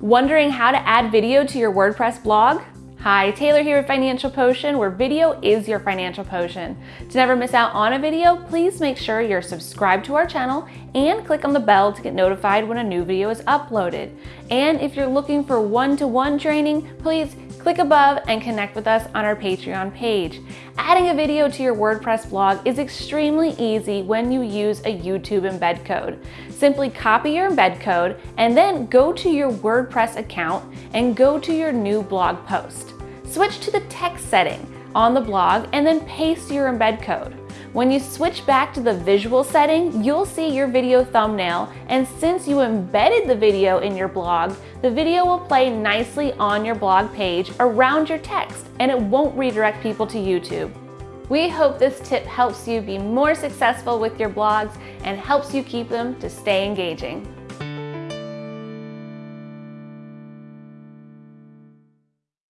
Wondering how to add video to your WordPress blog? Hi, Taylor here with Financial Potion, where video is your financial potion. To never miss out on a video, please make sure you're subscribed to our channel and click on the bell to get notified when a new video is uploaded. And if you're looking for one-to-one -one training, please click above and connect with us on our Patreon page. Adding a video to your WordPress blog is extremely easy when you use a YouTube embed code. Simply copy your embed code and then go to your WordPress account and go to your new blog post. Switch to the text setting on the blog and then paste your embed code. When you switch back to the visual setting, you'll see your video thumbnail, and since you embedded the video in your blog, the video will play nicely on your blog page around your text, and it won't redirect people to YouTube. We hope this tip helps you be more successful with your blogs and helps you keep them to stay engaging.